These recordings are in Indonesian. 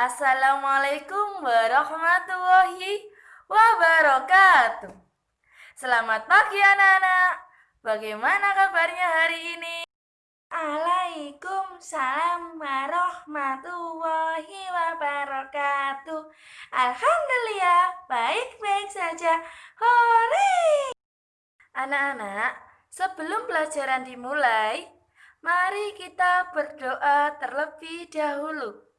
Assalamualaikum warahmatullahi wabarakatuh. Selamat pagi anak-anak. Bagaimana kabarnya hari ini? Waalaikumsalam warahmatullahi wabarakatuh. Alhamdulillah, baik-baik saja. Hore! Anak-anak, sebelum pelajaran dimulai, mari kita berdoa terlebih dahulu.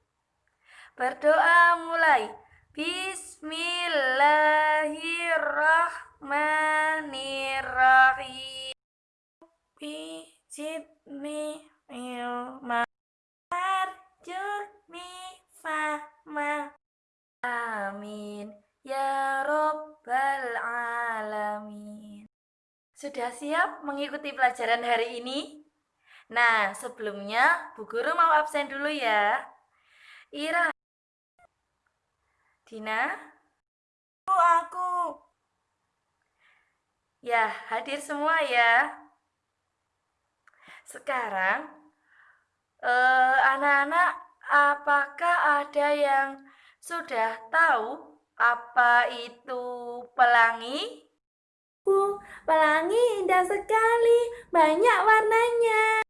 Berdoa mulai. Bismillahirrahmanirrahim. Bijidni ilma arjuni fahma. Amin. Ya Rabbal Alamin. Sudah siap mengikuti pelajaran hari ini? Nah, sebelumnya Bu Guru mau absen dulu ya. Ira Dina? Oh, aku. Ya, hadir semua ya. Sekarang, eh, anak-anak, eh, apakah ada yang sudah tahu apa itu pelangi? Bu, pelangi indah sekali, banyak warnanya.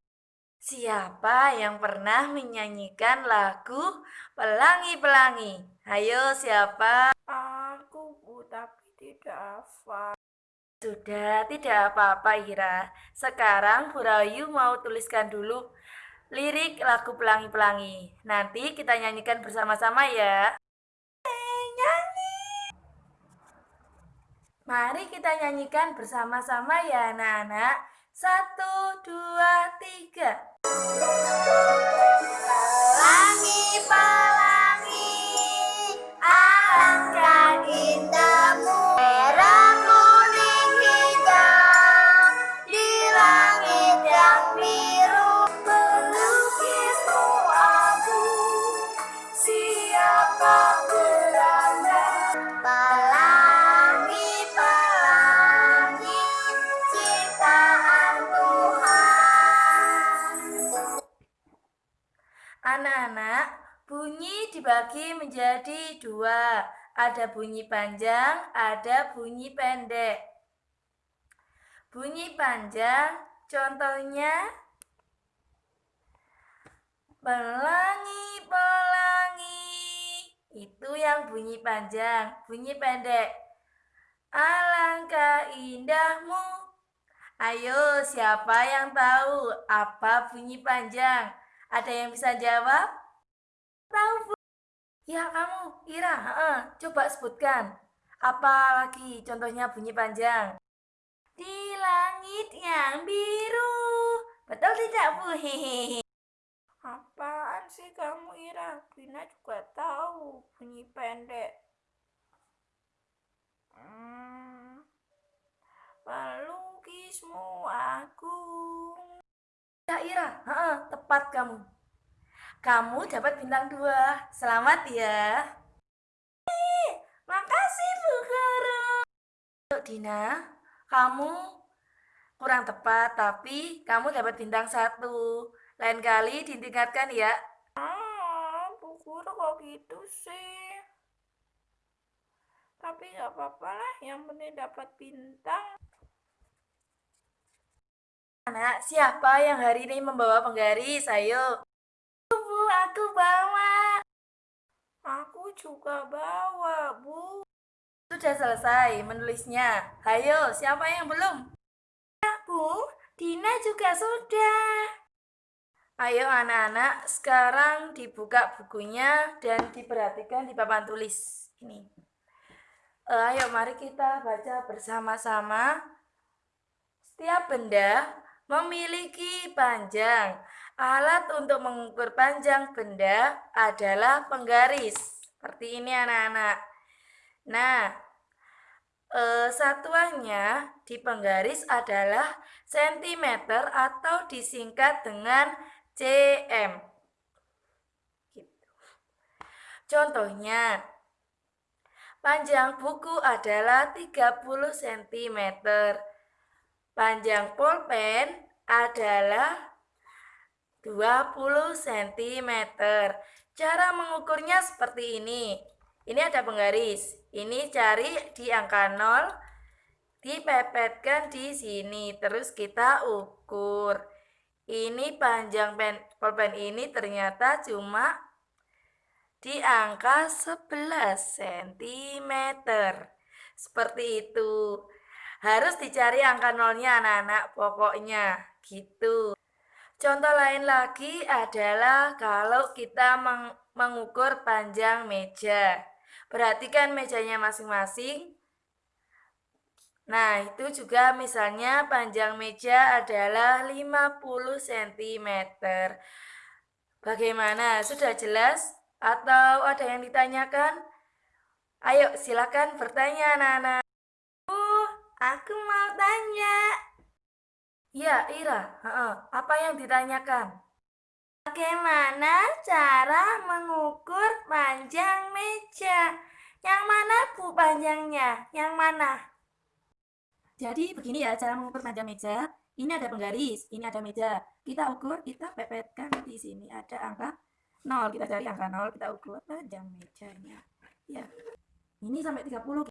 Siapa yang pernah menyanyikan lagu Pelangi-Pelangi? Ayo siapa? Aku bu, tapi tidak hafal. Sudah, tidak apa-apa Ira. Sekarang Bu Rayu mau tuliskan dulu lirik lagu Pelangi-Pelangi. Nanti kita nyanyikan bersama-sama ya. Eh, nyanyi. Mari kita nyanyikan bersama-sama ya anak-anak. Satu, dua, tiga. Pelangi, pelangi, alangkah Ada bunyi panjang, ada bunyi pendek. Bunyi panjang, contohnya pelangi, pelangi. Itu yang bunyi panjang. Bunyi pendek. Alangkah indahmu. Ayo, siapa yang tahu apa bunyi panjang? Ada yang bisa jawab? Tahu? Ya, kamu, Ira, heeh, coba sebutkan. Apa lagi contohnya bunyi panjang? Di langit yang biru. Betul tidak, Bu? Hehehe. Apaan sih kamu Ira? Dina juga tahu bunyi pendek. Hmm. Pelukismu agung. Ya, Ira, heeh, tepat kamu. Kamu dapat bintang dua. Selamat ya. Makasih Bu Guru. Dina, kamu kurang tepat, tapi kamu dapat bintang satu. Lain kali ditingkatkan ya. Ah, Bu Guru kok gitu sih? Tapi nggak apa-apa lah, yang penting dapat bintang. Anak, siapa yang hari ini membawa penggaris? Ayo. Aku bawa. Aku juga bawa, Bu. Sudah selesai menulisnya. Ayo, siapa yang belum? Ya, Bu, Dina juga sudah. Ayo anak-anak, sekarang dibuka bukunya dan diperhatikan di papan tulis. Ini. Eh, ayo mari kita baca bersama-sama. Setiap benda memiliki panjang. Alat untuk mengukur panjang benda adalah penggaris. Seperti ini anak-anak. Nah, eh, satuannya di penggaris adalah sentimeter atau disingkat dengan cm. Gitu. Contohnya, panjang buku adalah 30 cm. Panjang pulpen adalah 20 cm. Cara mengukurnya seperti ini. Ini ada penggaris. Ini cari di angka 0, dipepetkan di sini. Terus kita ukur. Ini panjang pen, pulpen ini ternyata cuma di angka 11 cm. Seperti itu. Harus dicari angka nolnya anak-anak pokoknya gitu. Contoh lain lagi adalah kalau kita meng mengukur panjang meja. Perhatikan mejanya masing-masing. Nah, itu juga misalnya panjang meja adalah 50 cm. Bagaimana? Sudah jelas? Atau ada yang ditanyakan? Ayo, silakan bertanya, anak-anak. Uh, aku mau tanya. Ya, Ira, apa yang ditanyakan? Bagaimana cara mengukur panjang meja? Yang mana bu panjangnya? Yang mana? Jadi begini ya cara mengukur panjang meja. Ini ada penggaris, ini ada meja. Kita ukur, kita pepetkan di sini ada angka 0. Kita cari angka 0, kita ukur panjang mejanya. Ya. Ini sampai 30.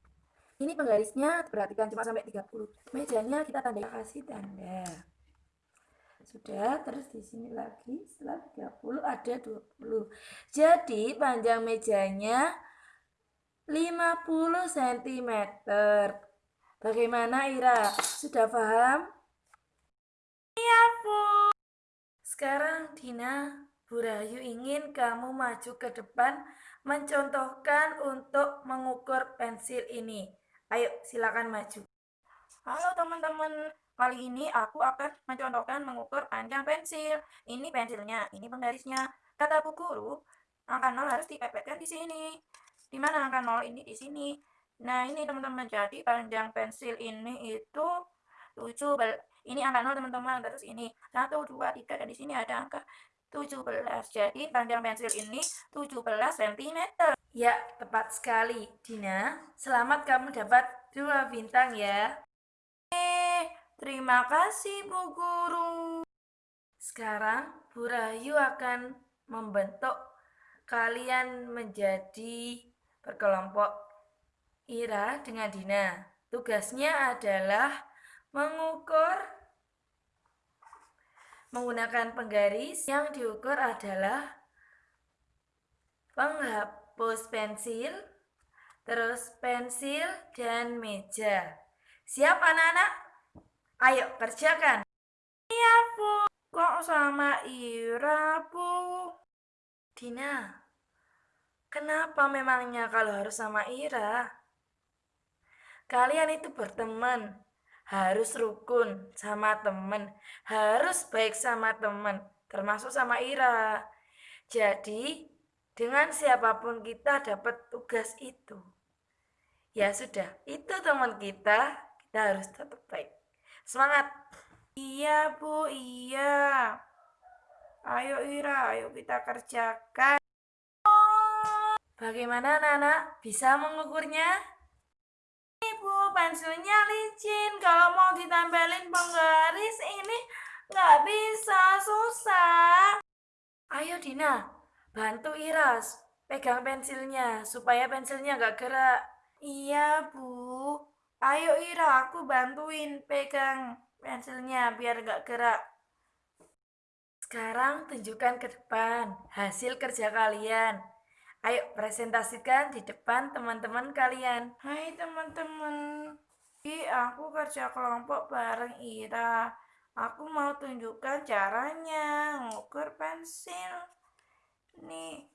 Ini penggarisnya perhatikan cuma sampai 30. Mejanya kita tanda kasih tanda. Sudah, terus di sini lagi setelah 30 ada 20. Jadi panjang mejanya 50 cm. Bagaimana Ira? Sudah paham? Iya, Bu. Sekarang Dina, Bu Rayu ingin kamu maju ke depan mencontohkan untuk mengukur pensil ini. Ayo, silakan maju. Halo teman-teman, kali ini aku akan mencontohkan mengukur panjang pensil. Ini pensilnya, ini penggarisnya. Kata Bu Guru, angka 0 harus dipepetkan di sini. Di mana angka 0 ini di sini? Nah, ini teman-teman, jadi panjang pensil ini itu 7 ini angka 0 teman-teman, terus ini 1, 2, 3, dan di sini ada angka 17. Jadi panjang pensil ini 17 cm. Ya, tepat sekali, Dina. Selamat kamu dapat dua bintang ya. Eh, terima kasih Bu Guru. Sekarang Bu Rayu akan membentuk kalian menjadi berkelompok Ira dengan Dina. Tugasnya adalah mengukur Menggunakan penggaris yang diukur adalah penghapus pensil, terus pensil dan meja. Siap anak-anak? Ayo kerjakan. Iya Bu. Kok sama Ira Bu? Dina, kenapa memangnya kalau harus sama Ira? Kalian itu berteman, harus rukun sama temen, harus baik sama temen, termasuk sama Ira. Jadi, dengan siapa pun kita dapat tugas itu. Ya sudah, itu teman kita, kita harus tetap baik. Semangat! Iya Bu, iya. Ayo Ira, ayo kita kerjakan. Bagaimana anak-anak? Bisa mengukurnya? Bu, pensilnya licin. Kalau mau ditempelin penggaris ini nggak bisa, susah. Ayo Dina, bantu Iras. Pegang pensilnya, supaya pensilnya nggak gerak. Iya, Bu. Ayo Ira, aku bantuin pegang pensilnya biar nggak gerak. Sekarang tunjukkan ke depan hasil kerja kalian. Ayo presentasikan di depan teman-teman kalian. Hai teman-teman. Aku kerja kelompok bareng Ira. Aku mau tunjukkan caranya ngukur pensil. Nih.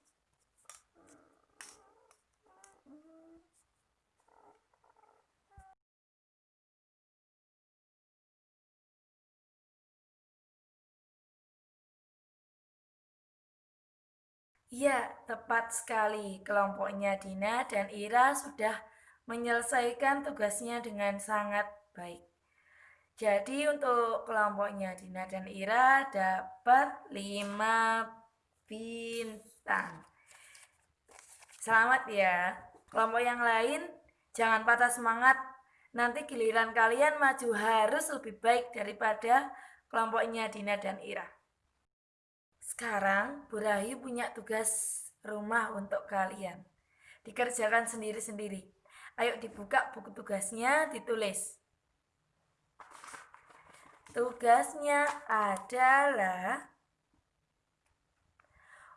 Ya, tepat sekali. Kelompoknya Dina dan Ira sudah menyelesaikan tugasnya dengan sangat baik. Jadi untuk kelompoknya Dina dan Ira dapat 5 bintang. Selamat ya. Kelompok yang lain jangan patah semangat. Nanti giliran kalian maju harus lebih baik daripada kelompoknya Dina dan Ira. Sekarang Bu Rahi punya tugas rumah untuk kalian. Dikerjakan sendiri-sendiri. Ayo dibuka buku tugasnya, ditulis. Tugasnya adalah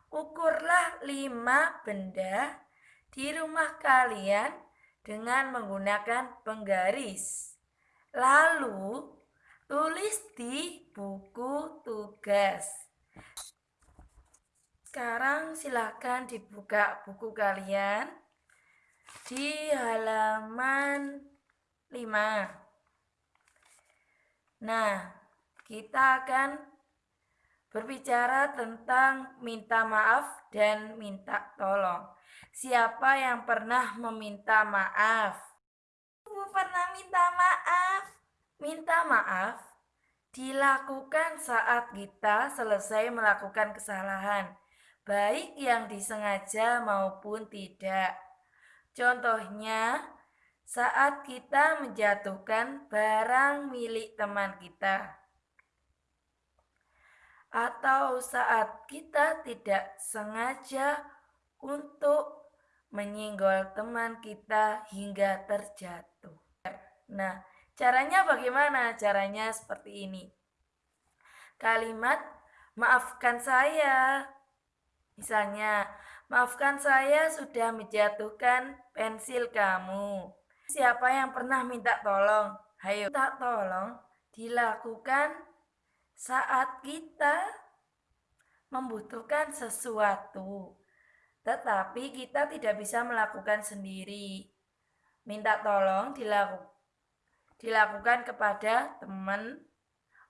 ukurlah lima benda di rumah kalian dengan menggunakan penggaris. Lalu tulis di buku tugas. Sekarang silakan dibuka buku kalian di halaman 5. Nah, kita akan berbicara tentang minta maaf dan minta tolong. Siapa yang pernah meminta maaf? Aku pernah minta maaf. Minta maaf dilakukan saat kita selesai melakukan kesalahan baik yang disengaja maupun tidak. Contohnya, saat kita menjatuhkan barang milik teman kita, atau saat kita tidak sengaja untuk menyinggol teman kita hingga terjatuh. Nah, caranya bagaimana? Caranya seperti ini. Kalimat maafkan saya Misalnya, maafkan saya sudah menjatuhkan pensil kamu. Siapa yang pernah minta tolong? Hayo, minta tolong dilakukan saat kita membutuhkan sesuatu. Tetapi kita tidak bisa melakukan sendiri. Minta tolong dilaku, dilakukan kepada teman,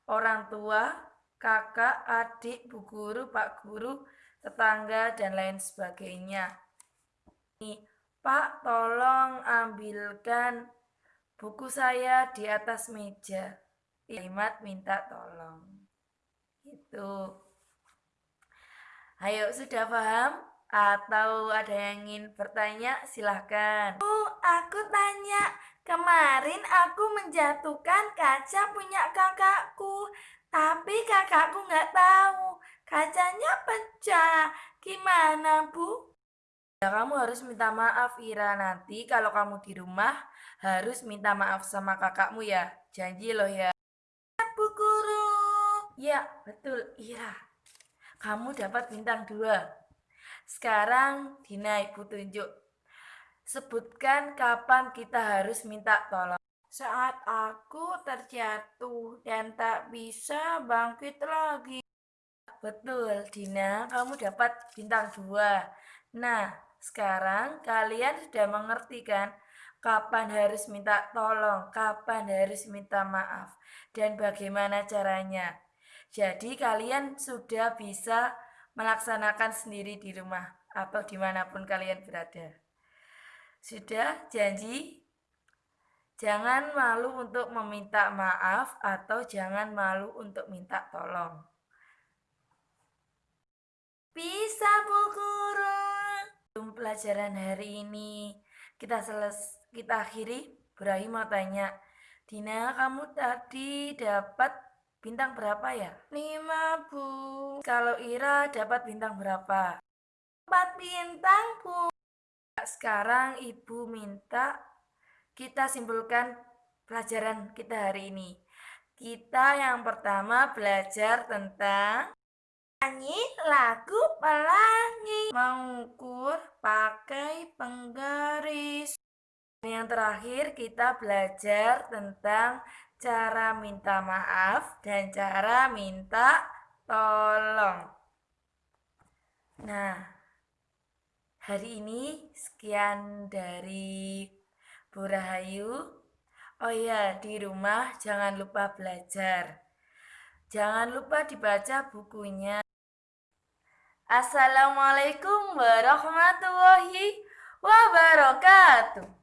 orang tua, kakak, adik, bu guru, pak guru, tetangga, dan lain sebagainya. Pak, tolong ambilkan buku saya di atas meja. Kalimat minta tolong. Itu. Ayo, sudah paham? Atau ada yang ingin bertanya? Silahkan. Oh, aku tanya. Kemarin aku menjatuhkan kaca punya kakakku. Tapi kakakku nggak tahu. Kacanya pecah. Gimana, Bu? Ya, kamu harus minta maaf, Ira. Nanti kalau kamu di rumah, harus minta maaf sama kakakmu ya. Janji loh ya. Ya, betul, Ira. Kamu dapat bintang dua. Sekarang, Dina Ibu tunjuk. Sebutkan kapan kita harus minta tolong. Saat aku terjatuh dan tak bisa bangkit lagi. Betul, Dina, kamu dapat bintang dua. Nah, sekarang kalian sudah mengerti kan kapan harus minta tolong, kapan harus minta maaf, dan bagaimana caranya. Jadi kalian sudah bisa melaksanakan sendiri di rumah atau di mana pun kalian berada. Sudah janji? Jangan malu untuk meminta maaf atau jangan malu untuk minta tolong. Bisa, Bu Guru. Pelajaran hari ini kita seles kita akhiri. Ibrahim mau tanya, Dina, kamu tadi dapat bintang berapa ya? Lima, Bu. Kalau Ira dapat bintang berapa? Empat bintang, Bu. Sekarang Ibu minta kita simpulkan pelajaran kita hari ini. Kita yang pertama belajar tentang Nyanyi lagu pelangi. Mengukur pakai penggaris. Yang terakhir kita belajar tentang cara minta maaf dan cara minta tolong. Nah, hari ini sekian dari Bu Rahayu. Oh ya, di rumah jangan lupa belajar. Jangan lupa dibaca bukunya. Assalamualaikum warahmatullahi wabarakatuh.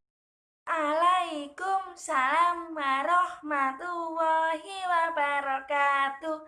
Assalamualaikum salam warahmatullahi wabarakatuh.